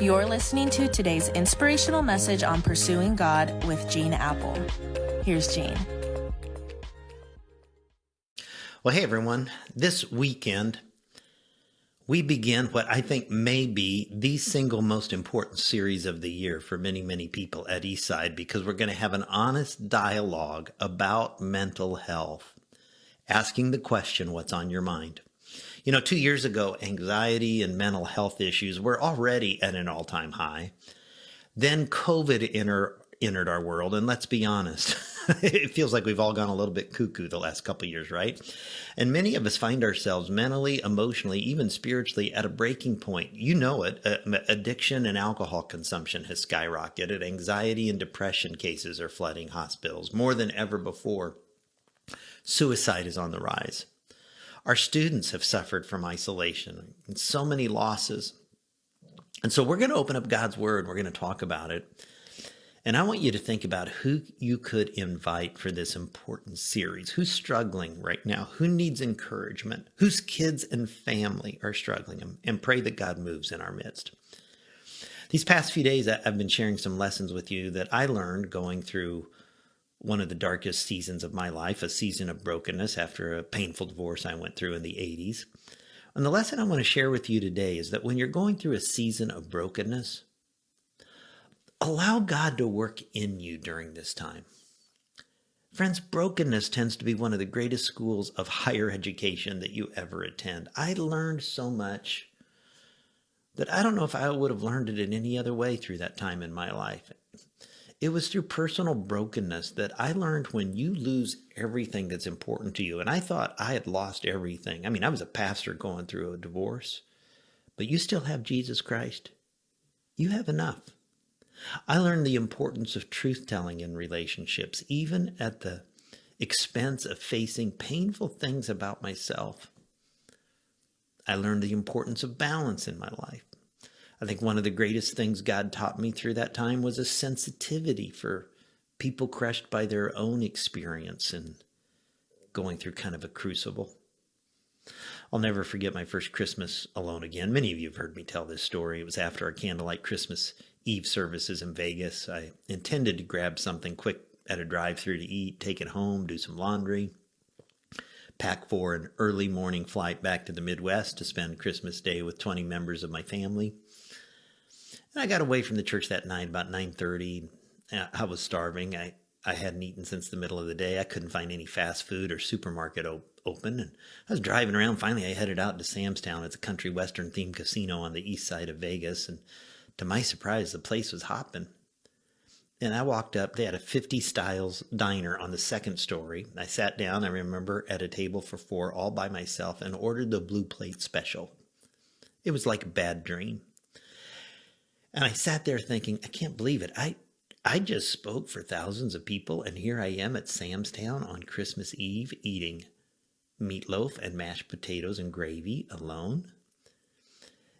You're listening to today's inspirational message on pursuing God with Gene Appel. Here's Gene. Well, hey everyone. This weekend, we begin what I think may be the single most important series of the year for many, many people at Eastside because we're going to have an honest dialogue about mental health, asking the question, What's on your mind? You know, two years ago, anxiety and mental health issues were already at an all time high. Then COVID enter, entered our world, and let's be honest, it feels like we've all gone a little bit cuckoo the last couple years, right? And many of us find ourselves mentally, emotionally, even spiritually at a breaking point. You know it. Uh, addiction and alcohol consumption has skyrocketed. Anxiety and depression cases are flooding hospitals more than ever before. Suicide is on the rise. Our students have suffered from isolation and so many losses. And so we're going to open up God's word. We're going to talk about it. And I want you to think about who you could invite for this important series. Who's struggling right now? Who needs encouragement? Whose kids and family are struggling? And pray that God moves in our midst. These past few days, I've been sharing some lessons with you that I learned going through one of the darkest seasons of my life, a season of brokenness after a painful divorce I went through in the 80s. And the lesson I want to share with you today is that when you're going through a season of brokenness, allow God to work in you during this time. Friends, brokenness tends to be one of the greatest schools of higher education that you ever attend. I learned so much that I don't know if I would have learned it in any other way through that time in my life. It was through personal brokenness that I learned when you lose everything that's important to you. And I thought I had lost everything. I mean, I was a pastor going through a divorce, but you still have Jesus Christ. You have enough. I learned the importance of truth telling in relationships, even at the expense of facing painful things about myself. I learned the importance of balance in my life. I think one of the greatest things God taught me through that time was a sensitivity for people crushed by their own experience and going through kind of a crucible. I'll never forget my first Christmas alone again. Many of you have heard me tell this story. It was after our candlelight Christmas Eve services in Vegas. I intended to grab something quick at a drive through to eat, take it home, do some laundry, pack for an early morning flight back to the Midwest to spend Christmas Day with 20 members of my family. And I got away from the church that night about 9:30. I was starving. I I hadn't eaten since the middle of the day. I couldn't find any fast food or supermarket op- open. And I was driving around. Finally, I headed out to Sam's Town. It's a country western themed casino on the east side of Vegas. And to my surprise, the place was hopping. And I walked up. They had a 50 styles diner on the second story. I sat down, I remember, at a table for four all by myself and ordered the blue plate special. It was like a bad dream. And I sat there thinking, I can't believe it. I I just spoke for thousands of people, and here I am at Sam's Town on Christmas Eve eating meatloaf and mashed potatoes and gravy alone.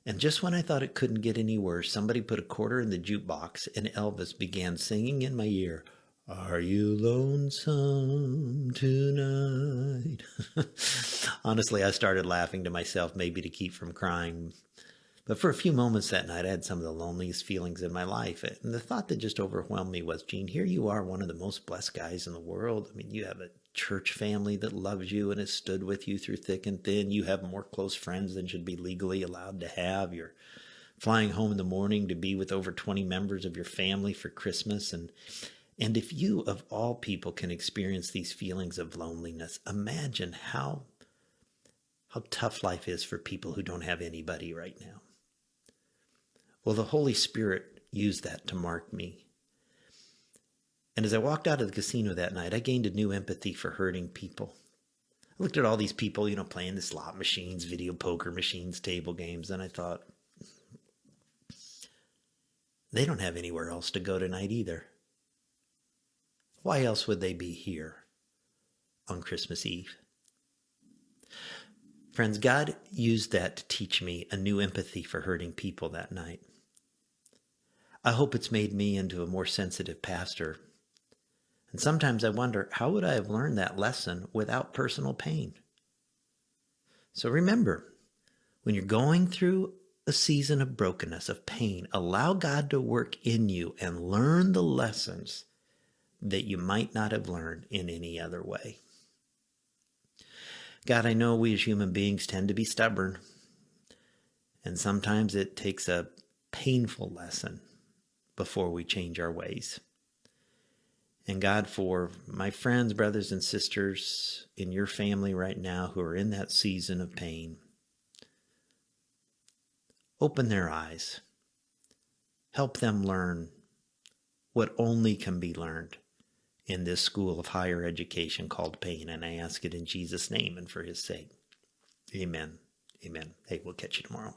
And just when I thought it couldn't get any worse, somebody put a quarter in the jukebox and Elvis began singing in my ear, Are you lonesome tonight? Honestly, I started laughing to myself, maybe to keep from crying. But for a few moments that night, I had some of the loneliest feelings in my life. And the thought that just overwhelmed me was, Gene, here you are, one of the most blessed guys in the world. I mean, you have a church family that loves you and has stood with you through thick and thin. You have more close friends than should be legally allowed to have. You're flying home in the morning to be with over 20 members of your family for Christmas. And, and if you, of all people, can experience these feelings of loneliness, imagine how, how tough life is for people who don't have anybody right now. Well, the Holy Spirit used that to mark me. And as I walked out of the casino that night, I gained a new empathy for hurting people. I looked at all these people, you know, playing the slot machines, video poker machines, table games, and I thought, they don't have anywhere else to go tonight either. Why else would they be here on Christmas Eve? Friends, God used that to teach me a new empathy for hurting people that night. I hope it's made me into a more sensitive pastor. And sometimes I wonder, how would I have learned that lesson without personal pain? So remember, when you're going through a season of brokenness, of pain. Allow God to work in you and learn the lessons that you might not have learned in any other way. God, I know we as human beings tend to be stubborn, and sometimes it takes a painful lesson before we change our ways. And God, for my friends, brothers, and sisters in your family right now who are in that season of pain, open their eyes. Help them learn what only can be learned in this school of higher education called pain. And I ask it in Jesus' name and for his sake. Amen. Amen. Hey, we'll catch you tomorrow.